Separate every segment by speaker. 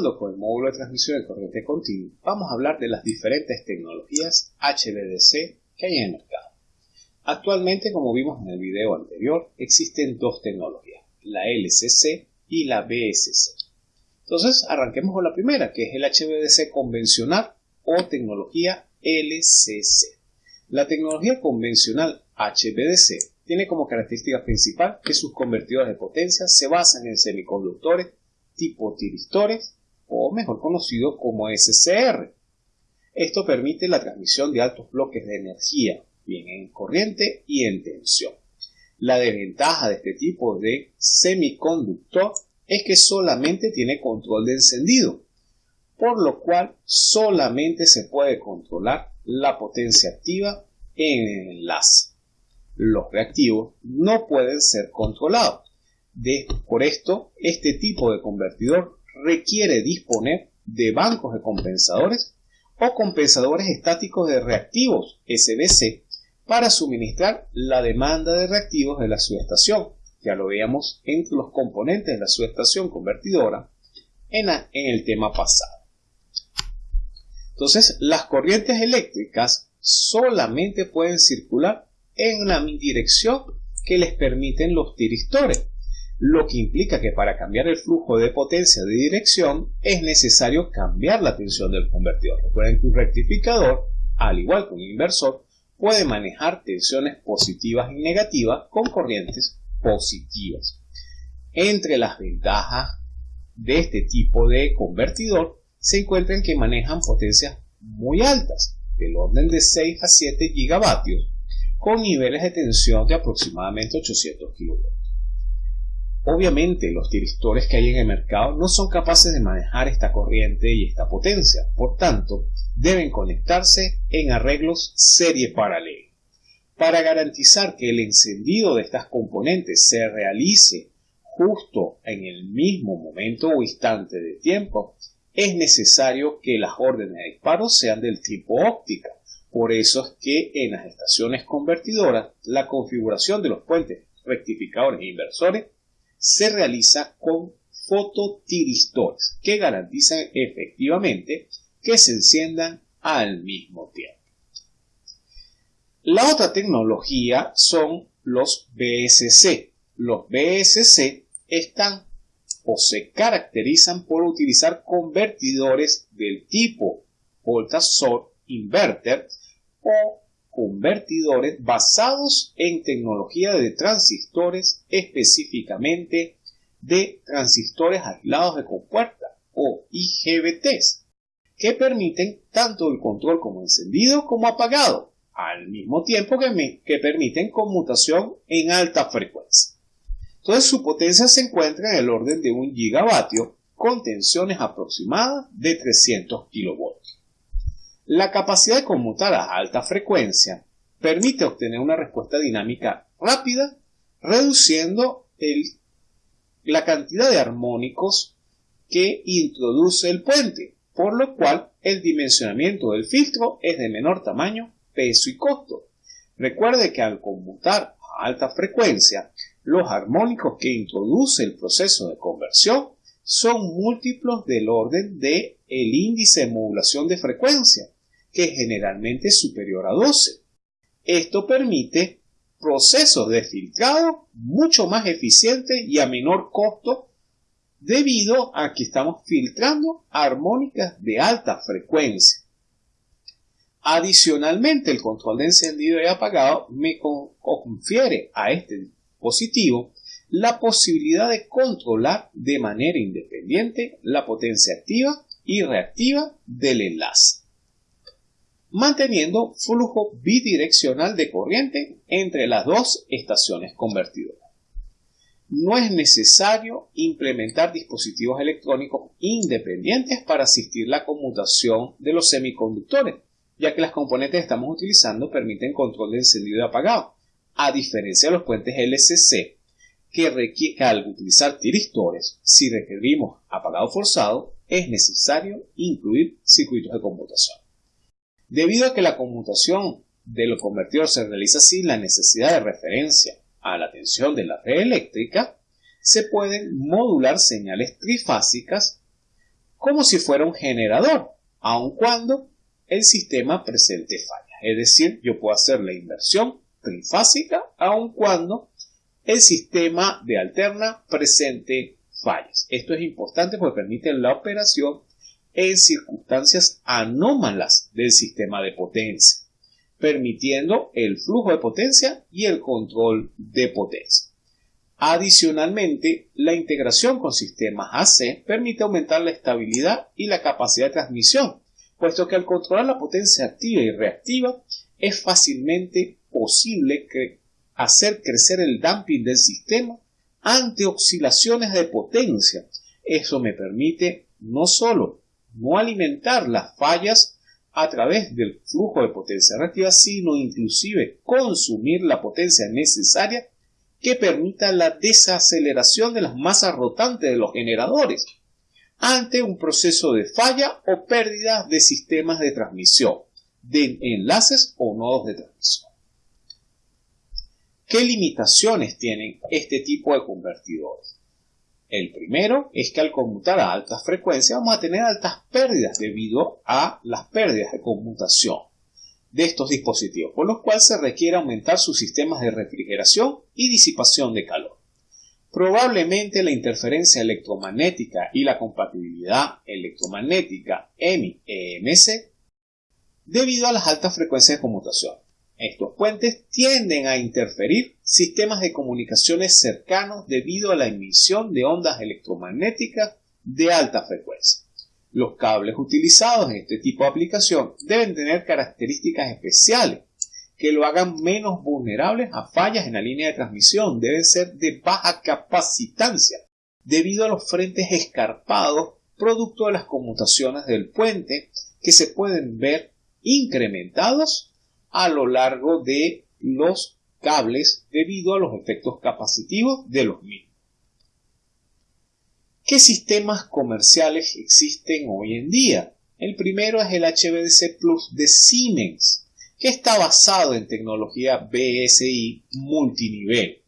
Speaker 1: Continuando con el módulo de transmisión de corriente continua, vamos a hablar de las diferentes tecnologías HVDC que hay en el mercado. Actualmente, como vimos en el video anterior, existen dos tecnologías, la LCC y la BSC. Entonces, arranquemos con la primera, que es el HVDC convencional o tecnología LCC. La tecnología convencional HVDC tiene como característica principal que sus convertidores de potencia se basan en semiconductores tipo tiristores o mejor conocido como SCR. Esto permite la transmisión de altos bloques de energía, bien en corriente y en tensión. La desventaja de este tipo de semiconductor es que solamente tiene control de encendido, por lo cual solamente se puede controlar la potencia activa en el enlace. Los reactivos no pueden ser controlados. por esto, este tipo de convertidor requiere disponer de bancos de compensadores o compensadores estáticos de reactivos SBC para suministrar la demanda de reactivos de la subestación. Ya lo veíamos entre los componentes de la subestación convertidora en el tema pasado. Entonces, las corrientes eléctricas solamente pueden circular en una dirección que les permiten los tiristores, lo que implica que para cambiar el flujo de potencia de dirección es necesario cambiar la tensión del convertidor. Recuerden que un rectificador, al igual que un inversor, puede manejar tensiones positivas y negativas con corrientes positivas. Entre las ventajas de este tipo de convertidor se encuentran que manejan potencias muy altas, del orden de 6 a 7 gigavatios, con niveles de tensión de aproximadamente 800 kV. Obviamente los tiristores que hay en el mercado no son capaces de manejar esta corriente y esta potencia, por tanto deben conectarse en arreglos serie paralela. Para garantizar que el encendido de estas componentes se realice justo en el mismo momento o instante de tiempo, es necesario que las órdenes de disparo sean del tipo óptica. Por eso es que en las estaciones convertidoras la configuración de los puentes rectificadores e inversores se realiza con fototiristores que garantizan efectivamente que se enciendan al mismo tiempo. La otra tecnología son los BSC. Los BSC están o se caracterizan por utilizar convertidores del tipo Volta-Source Inverter o convertidores basados en tecnología de transistores, específicamente de transistores aislados de compuerta o IGBTs, que permiten tanto el control como encendido como apagado, al mismo tiempo que, permiten conmutación en alta frecuencia. Entonces su potencia se encuentra en el orden de un gigavatio con tensiones aproximadas de 300 kV. La capacidad de conmutar a alta frecuencia permite obtener una respuesta dinámica rápida, reduciendo la cantidad de armónicos que introduce el puente, por lo cual el dimensionamiento del filtro es de menor tamaño, peso y costo. Recuerde que al conmutar a alta frecuencia, los armónicos que introduce el proceso de conversión son múltiplos del orden de el índice de modulación de frecuencia, que generalmente es superior a 12. Esto permite procesos de filtrado mucho más eficientes y a menor costo debido a que estamos filtrando armónicas de alta frecuencia. Adicionalmente, el control de encendido y apagado me confiere a este positivo la posibilidad de controlar de manera independiente la potencia activa y reactiva del enlace, manteniendo flujo bidireccional de corriente entre las dos estaciones convertidoras. No es necesario implementar dispositivos electrónicos independientes para asistir la conmutación de los semiconductores, ya que las componentes que estamos utilizando permiten control de encendido y apagado a diferencia de los puentes LCC, que, al utilizar tiristores, si requerimos apagado forzado, es necesario incluir circuitos de conmutación. Debido a que la conmutación de los convertidores se realiza sin la necesidad de referencia a la tensión de la red eléctrica, se pueden modular señales trifásicas como si fuera un generador, aun cuando el sistema presente fallas. Es decir, yo puedo hacer la inversión trifásica aun cuando el sistema de alterna presente fallas. Esto es importante porque permite la operación en circunstancias anómalas del sistema de potencia, permitiendo el flujo de potencia y el control de potencia. Adicionalmente, la integración con sistemas AC permite aumentar la estabilidad y la capacidad de transmisión, puesto que al controlar la potencia activa y reactiva es fácilmente posible hacer crecer el damping del sistema ante oscilaciones de potencia. Eso me permite no solo no alimentar las fallas a través del flujo de potencia reactiva, sino inclusive consumir la potencia necesaria que permita la desaceleración de las masas rotantes de los generadores ante un proceso de falla o pérdida de sistemas de transmisión, de enlaces o nodos de transmisión. ¿Qué limitaciones tienen este tipo de convertidores? El primero es que al conmutar a altas frecuencias vamos a tener altas pérdidas debido a las pérdidas de conmutación de estos dispositivos, por lo cual se requiere aumentar sus sistemas de refrigeración y disipación de calor. Probablemente la interferencia electromagnética y la compatibilidad electromagnética EMI-EMC debido a las altas frecuencias de conmutación. Estos puentes tienden a interferir sistemas de comunicaciones cercanos debido a la emisión de ondas electromagnéticas de alta frecuencia. Los cables utilizados en este tipo de aplicación deben tener características especiales que lo hagan menos vulnerables a fallas en la línea de transmisión. Deben ser de baja capacitancia debido a los frentes escarpados producto de las conmutaciones del puente que se pueden ver incrementados a lo largo de los cables debido a los efectos capacitivos de los mismos. ¿Qué sistemas comerciales existen hoy en día? El primero es el HVDC Plus de Siemens, que está basado en tecnología BSI multinivel.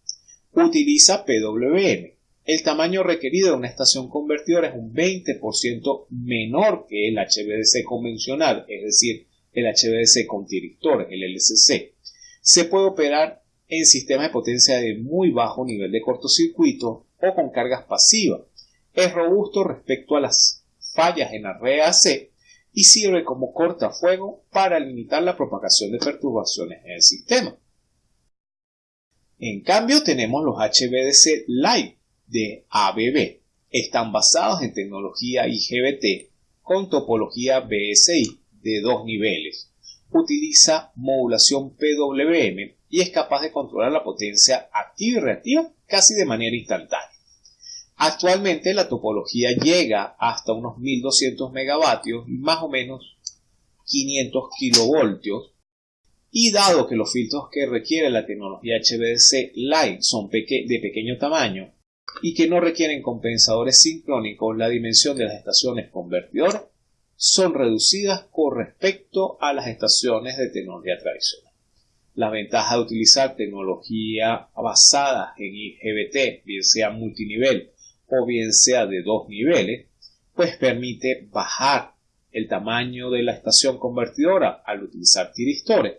Speaker 1: Utiliza PWM. El tamaño requerido de una estación convertidora es un 20% menor que el HVDC convencional, es decir, el HVDC con director, el LCC. Se puede operar en sistemas de potencia de muy bajo nivel de cortocircuito o con cargas pasivas. Es robusto respecto a las fallas en la AC y sirve como cortafuego para limitar la propagación de perturbaciones en el sistema. En cambio tenemos los HVDC Live de ABB. Están basados en tecnología IGBT con topología BSI de dos niveles. Utiliza modulación PWM y es capaz de controlar la potencia activa y reactiva casi de manera instantánea. Actualmente la topología llega hasta unos 1200 megavatios y más o menos 500 kilovoltios y dado que los filtros que requiere la tecnología HVDC Light son de pequeño tamaño y que no requieren compensadores sincrónicos, la dimensión de las estaciones convertidoras son reducidas con respecto a las estaciones de tecnología tradicional. La ventaja de utilizar tecnología basada en IGBT, bien sea multinivel o bien sea de dos niveles, pues permite bajar el tamaño de la estación convertidora al utilizar tiristores,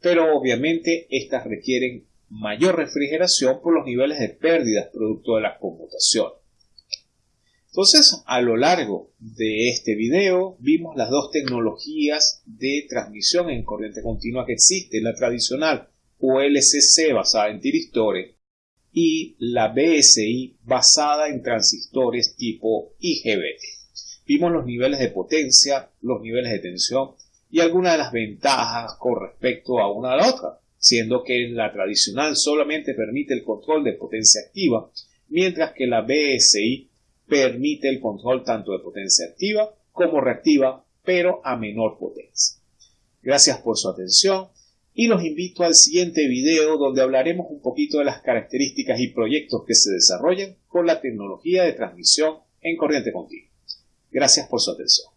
Speaker 1: pero obviamente estas requieren mayor refrigeración por los niveles de pérdidas producto de la conmutación. Entonces, a lo largo de este video vimos las dos tecnologías de transmisión en corriente continua que existen, la tradicional ULCC basada en tiristores y la BSI basada en transistores tipo IGBT. Vimos los niveles de potencia, los niveles de tensión y algunas de las ventajas con respecto a una a la otra, siendo que la tradicional solamente permite el control de potencia activa, mientras que la BSI permite el control tanto de potencia activa como reactiva, pero a menor potencia. Gracias por su atención y los invito al siguiente video donde hablaremos un poquito de las características y proyectos que se desarrollan con la tecnología de transmisión en corriente continua. Gracias por su atención.